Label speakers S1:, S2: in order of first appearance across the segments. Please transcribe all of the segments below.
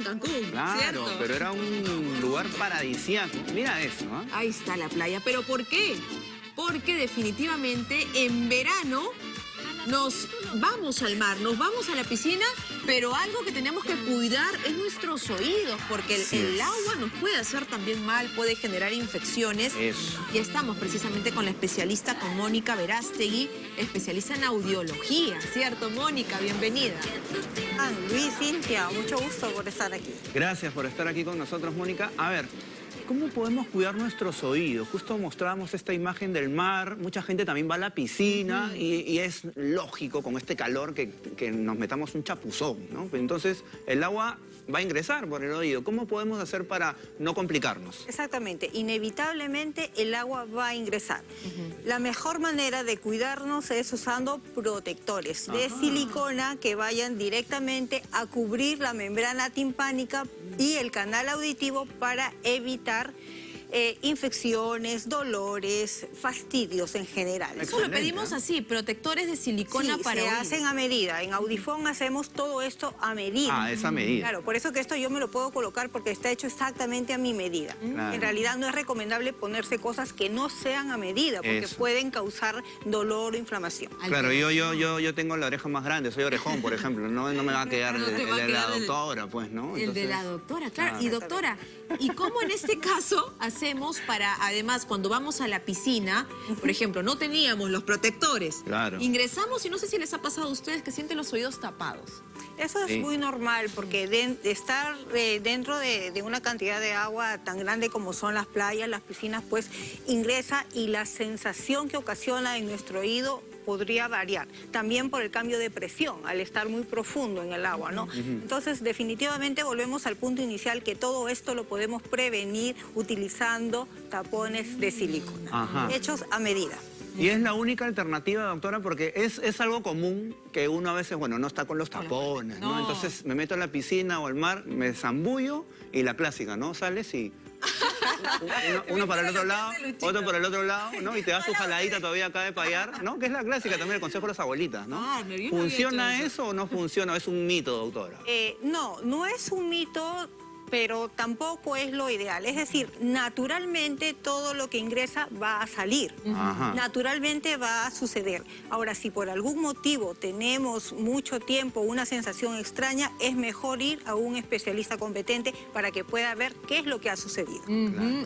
S1: en Cancún,
S2: Claro,
S1: ¿cierto?
S2: pero era un lugar paradisíaco. Mira eso, ¿ah?
S1: Ahí está la playa. ¿Pero por qué? Porque definitivamente en verano nos vamos al mar, nos vamos a la piscina, pero algo que tenemos que cuidar es nuestros oídos, porque el, agua nos puede hacer también mal, puede generar infecciones.
S2: Eso.
S1: Y estamos precisamente con la especialista, con Mónica Verástegui, especialista en audiología, ¿cierto? Mónica, bienvenida.
S3: Ah, Luis, Cintia, mucho gusto por estar aquí.
S2: Gracias por estar aquí con nosotros, Mónica. A ver, ¿cómo podemos cuidar nuestros oídos? Justo mostrábamos esta imagen del mar, mucha gente también va a la piscina y, y es lógico con este calor que, que nos metamos un chapuzón, ¿no? Entonces, el agua va a ingresar por el oído. ¿Cómo podemos hacer para no complicarnos?
S3: Exactamente, inevitablemente el agua va a ingresar. La mejor manera de cuidarnos es usando protectores de silicona que vayan directamente a cubrir la membrana timpánica y el canal auditivo para evitar lugar eh, infecciones, dolores, fastidios en general.
S1: Eso lo pedimos
S2: ¿eh?
S1: así, protectores de silicona
S3: Sí,
S1: para
S3: se hacen a medida. En Audifón hacemos todo esto a medida.
S2: Ah, esa medida.
S3: Claro, por eso que esto yo me lo puedo colocar porque está hecho exactamente a mi medida.
S2: Claro.
S3: En realidad no es recomendable ponerse cosas que no sean a medida porque
S2: Eso.
S3: pueden causar dolor o inflamación.
S2: Claro, yo, yo, yo, yo tengo la oreja más grande, soy orejón, por ejemplo. No, no me va a quedar
S1: No
S2: el,
S1: a
S2: de la doctora, pues, ¿no?
S1: El de la doctora, claro.
S2: Ah.
S1: Y doctora, ¿y cómo en este caso hacemos para, además, cuando vamos a la piscina, por ejemplo, no teníamos los protectores?
S2: Claro.
S1: Ingresamos y no sé si les ha pasado a ustedes que sienten los oídos tapados.
S3: Eso es
S2: Sí.
S3: muy normal porque de, de estar eh, dentro de, de una cantidad de agua tan grande como son las playas, las piscinas, pues ingresa y la sensación que ocasiona en nuestro oído podría variar. También por el cambio de presión, al estar muy profundo en el agua, ¿no? Entonces, definitivamente volvemos al punto inicial que todo esto lo podemos prevenir utilizando tapones de silicona,
S2: Ajá.
S3: hechos a medida.
S2: Y es la única alternativa, doctora, porque es, es algo común que uno a veces, bueno, no está con los tapones, ¿no?
S1: No.
S2: Entonces me meto a la piscina o al mar, me zambullo y la clásica, ¿no? Sales y... Uno, uno para el otro lado, otro para el otro lado, ¿no? Y te das su jaladita todavía acá de payar, ¿no? Que es la clásica también, el consejo de las abuelitas, ¿no?
S1: Ah,
S2: ¿Funciona
S1: eso
S2: o no funciona? ¿Es un mito, doctora?
S3: Eh, no, no es un mito, pero tampoco es lo ideal. Es decir, naturalmente todo lo que ingresa va a salir.
S2: Ajá.
S3: Naturalmente va a suceder. Ahora, si por algún motivo tenemos mucho tiempo una sensación extraña, es mejor ir a un especialista competente para que pueda ver qué es lo que ha sucedido.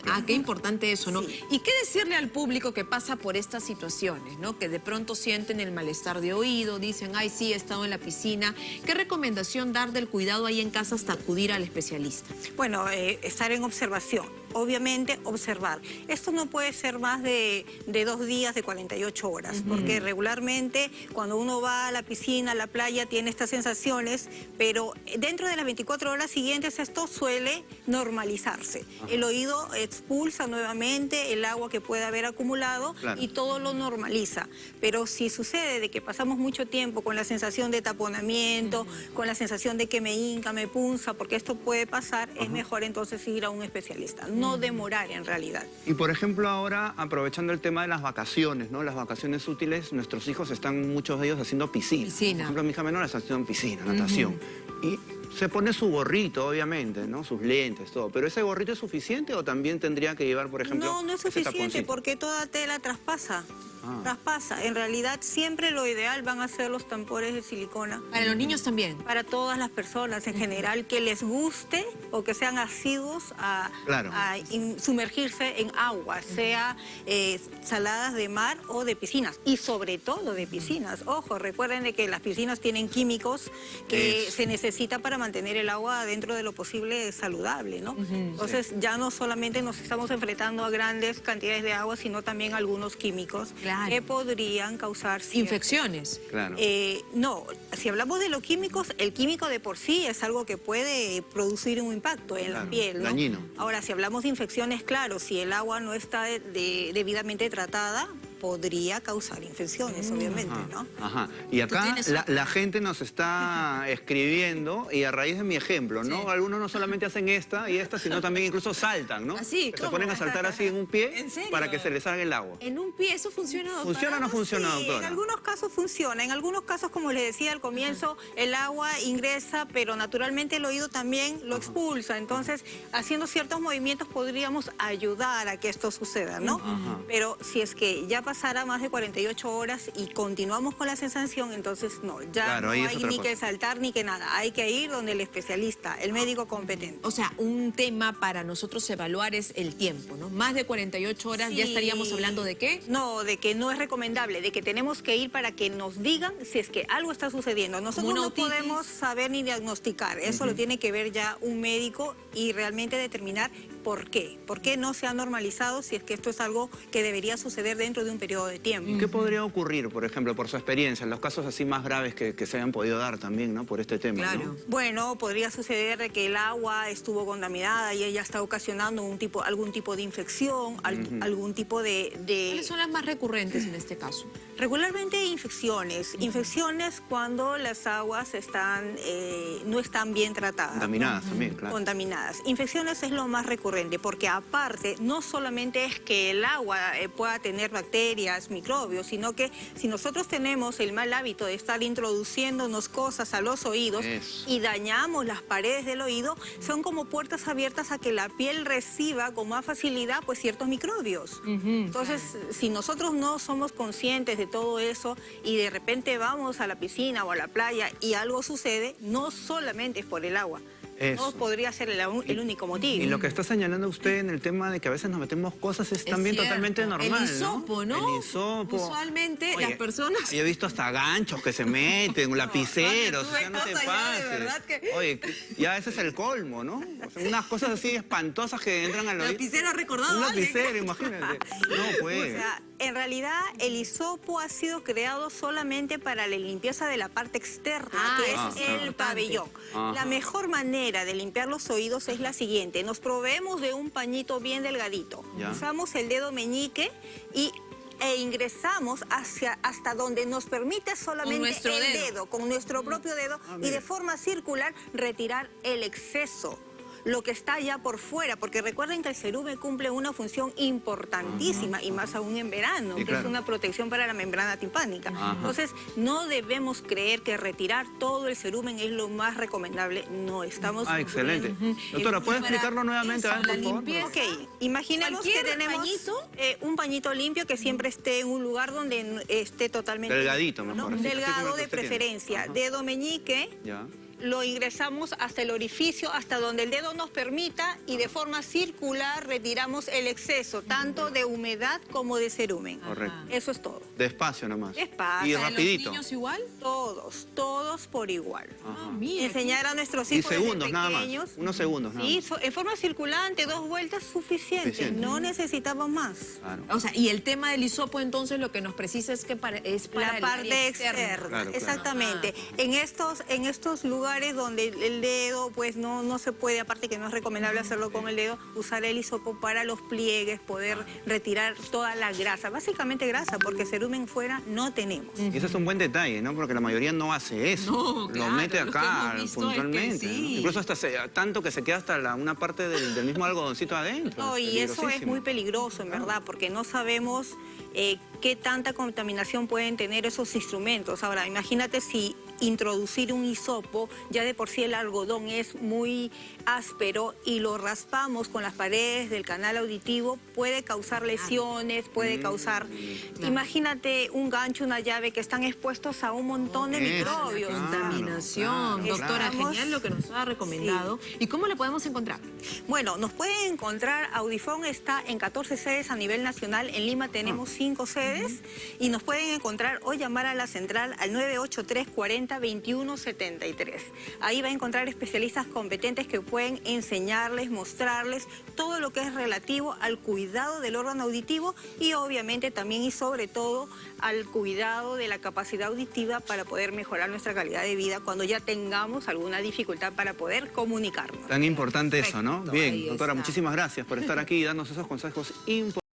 S1: Ah, qué importante eso, ¿no?
S3: Sí.
S1: ¿Y qué decirle al público que pasa por estas situaciones, ¿no? Que de pronto sienten el malestar de oído, dicen, ay, sí, he estado en la piscina. ¿Qué recomendación dar del cuidado ahí en casa hasta acudir al especialista?
S3: Bueno, eh, estar en observación. Obviamente, observar. Esto no puede ser más de, de dos días, de 48 horas, porque regularmente cuando uno va a la piscina, a la playa, tiene estas sensaciones, pero dentro de las 24 horas siguientes esto suele normalizarse. El oído expulsa nuevamente el agua que puede haber acumulado
S2: Claro.
S3: y todo lo normaliza. Pero si sucede de que pasamos mucho tiempo con la sensación de taponamiento, con la sensación de que me hinca, me punza, porque esto puede pasar, es mejor entonces ir a un especialista, no demorar en realidad.
S2: Y por ejemplo ahora, aprovechando el tema de las vacaciones, ¿no? Las vacaciones útiles, nuestros hijos están, muchos de ellos, haciendo piscina.
S1: Piscina.
S2: Por ejemplo, mi hija menor está haciendo piscina, natación. Y se pone su gorrito, obviamente, ¿no? Sus lentes, todo. ¿Pero ese gorrito es suficiente o también tendría que llevar, por ejemplo,
S3: no, no es suficiente porque toda tela traspasa.
S2: Ah.
S3: Traspasa. En realidad siempre lo ideal van a ser los tampones de silicona.
S1: Para los niños también.
S3: para todas las personas en general que les guste o que sean asiduos a,
S2: Claro.
S3: a in- sumergirse en agua, sea eh, saladas de mar o de piscinas y sobre todo de piscinas. Ojo, recuerden de que las piscinas tienen químicos que se necesita para mantener el agua dentro de lo posible saludable, ¿no? Entonces ya no solamente nos estamos enfrentando a grandes cantidades de agua, sino también algunos químicos
S1: Claro.
S3: Que podrían causar
S1: Infecciones.
S2: Claro.
S3: eh, no, si hablamos de los químicos, el químico de por sí es algo que puede producir un impacto en
S2: Claro,
S3: la piel. ¿no?
S2: dañino.
S3: Ahora, si hablamos de infecciones, claro, si el agua no está de- de- debidamente tratada, podría causar infecciones, obviamente, ¿no?
S2: Ajá. Y acá la, gente nos está escribiendo y a raíz de mi ejemplo, ¿no?
S1: Sí.
S2: Algunos no solamente hacen esta y esta, sino también incluso saltan, ¿no?
S1: Así,
S2: Que se ponen a saltar así en un pie
S1: ¿En serio?
S2: para que se les salga el agua.
S1: En un pie, ¿eso funciona, doctora?
S2: ¿Funciona o no funciona,
S3: Sí,
S2: doctora?
S3: en algunos casos funciona, en algunos casos, como les decía al comienzo, el agua ingresa, pero naturalmente el oído también lo expulsa. Entonces, haciendo ciertos movimientos podríamos ayudar a que esto suceda, ¿no?
S2: Ajá.
S3: Pero si es que ya pasara más de 48 horas y continuamos con la sensación, entonces no, ya
S2: Claro,
S3: no hay ni
S2: cosa.
S3: que saltar ni que nada. Hay que ir donde el especialista, el médico competente.
S1: O sea, un tema para nosotros evaluar es el tiempo, ¿no? Más de 48 horas, ¿ya estaríamos hablando de qué?
S3: No, de que no es recomendable, de que tenemos que ir para que nos digan si es que algo está sucediendo. Nosotros no podemos saber ni diagnosticar, eso lo tiene que ver ya un médico y realmente determinar por qué. ¿Por qué no se ha normalizado si es que esto es algo que debería suceder dentro de un periodo de tiempo?
S2: ¿Qué podría ocurrir, por ejemplo, por su experiencia, en los casos así más graves que, que se hayan podido dar también, ¿no? Por este tema, ¿no?
S1: Claro.
S3: Bueno, podría suceder de que el agua estuvo contaminada y ella está ocasionando un tipo, algún tipo de infección, al- algún tipo de- de
S1: ¿Cuáles son las más recurrentes en este caso?
S3: Regularmente infecciones, infecciones cuando las aguas están, eh, no están bien tratadas.
S2: Contaminadas también, claro.
S3: Contaminadas. Infecciones es lo más recurrente porque aparte no solamente es que el agua eh, pueda tener bacterias, microbios, sino que si nosotros tenemos el mal hábito de estar introduciéndonos cosas a los oídos
S2: Eso.
S3: y dañamos las paredes del oído, son como puertas abiertas a que la piel reciba con más facilidad pues ciertos microbios. Entonces, si nosotros no somos conscientes de todo eso y de repente vamos a la piscina o a la playa y algo sucede, no solamente es por el agua.
S2: Eso.
S3: No podría ser el, el único motivo.
S2: Y lo que está señalando usted en el tema de que a veces nos metemos cosas es,
S1: Es
S2: también
S1: cierto.
S2: totalmente normal,
S1: El hisopo, ¿no?
S2: El hisopo.
S1: Usualmente las personas-
S2: Yo he visto hasta ganchos que se meten, lapiceros, o sea, no te pases.
S1: que-
S2: Oye, ya ese es el colmo, ¿no? O sea, unas cosas así espantosas que entran al oído.
S1: Lapicero ha recordado
S2: Un lapicero, imagínate. No, pues.
S3: O sea, en realidad el hisopo ha sido creado solamente para la limpieza de la parte externa,
S1: Ah,
S3: que es
S2: ah,
S3: el pabellón.
S2: Ajá.
S3: La mejor manera de limpiar los oídos es la siguiente. Nos proveemos de un pañito bien delgadito.
S2: Ya.
S3: Usamos el dedo meñique y e ingresamos hacia hasta donde nos permite solamente el
S1: dedo.
S3: dedo, con nuestro propio dedo
S2: Ah,
S3: y de forma circular retirar el exceso lo que está ya por fuera, porque recuerden que el cerumen cumple una función importantísima y más aún en verano,
S2: Sí,
S3: que
S2: claro.
S3: es una protección para la membrana timpánica. Entonces, no debemos creer que retirar todo el cerumen es lo más recomendable. No, estamos...
S2: Ah, excelente. Doctora, ¿puede explicarlo nuevamente?
S1: eso,
S2: A ver,
S1: la
S2: favor?
S1: limpieza.
S3: Ok, imaginemos que
S1: ¿Cualquier
S3: tenemos
S1: pañito?
S3: eh, un pañito limpio que siempre esté en un lugar donde esté totalmente...
S2: Delgadito,
S3: ¿no?
S2: mejor, así el
S3: Delgado de preferencia, dedo meñique,
S2: Ya.
S3: Lo ingresamos hasta el orificio, hasta donde el dedo nos permita y de forma circular retiramos el exceso, tanto de humedad como de cerumen.
S2: Correcto.
S3: Eso es todo.
S2: Despacio nomás.
S3: Despacio.
S2: Y
S3: ¿A los
S2: rapidito.
S1: ¿Los niños igual?
S3: Todos, todos por igual.
S1: Ah, mira.
S3: Enseñar a nuestros
S2: Y
S3: hijos desde
S2: segundos nada más.
S3: pequeños.
S2: Unos segundos nada
S3: Sí,
S2: más.
S3: so- en forma circulante, dos vueltas suficiente.
S2: Suficiente.
S3: No necesitamos más.
S2: Claro.
S1: O sea, y el tema del hisopo, entonces, lo que nos precisa es que para, es para
S3: la
S1: el
S3: parte externa,
S2: Claro, claro.
S3: exactamente. En estos en estos lugares donde el- dedo pues no no se puede, aparte que no es recomendable hacerlo con el dedo, usar el hisopo para los pliegues, poder retirar toda la grasa, básicamente grasa, porque cerumen fuera no tenemos.
S2: Y ese es un buen detalle, ¿no? Porque la mayoría no hace eso.
S1: No,
S2: lo
S1: claro,
S2: mete acá
S1: es que
S2: puntualmente. ¿no?
S1: sí.
S2: Incluso hasta se- tanto que se queda hasta la- una parte del, del mismo algodoncito adentro.
S3: No, y eso es muy peligroso, en verdad, porque no sabemos eh, qué tanta contaminación pueden tener esos instrumentos. Ahora, imagínate si introducir un hisopo, ya de por sí el algodón es muy áspero y lo raspamos con las paredes del canal auditivo, puede causar lesiones, puede causar... Imagínate un gancho, una llave que están expuestos a un montón de microbios.
S2: claro.
S1: Contaminación.
S2: claro,
S1: Doctora,
S3: claro.
S1: genial lo que nos ha recomendado. ¿Y cómo le podemos encontrar?
S3: Bueno, nos pueden encontrar, Audifón está en 14 sedes a nivel nacional, en Lima tenemos 5 sedes y nos pueden encontrar o llamar a la central al 983 40 21 73. Ahí va a encontrar especialistas competentes que pueden enseñarles, mostrarles todo lo que es relativo al cuidado del órgano auditivo y obviamente también y sobre todo al cuidado de la capacidad auditiva para poder mejorar nuestra calidad de vida cuando ya tengamos alguna dificultad para poder comunicarnos.
S2: Tan importante eso, ¿no? Bien,
S1: ahí
S2: doctora,
S1: está.
S2: muchísimas gracias por estar aquí y darnos esos consejos importantes.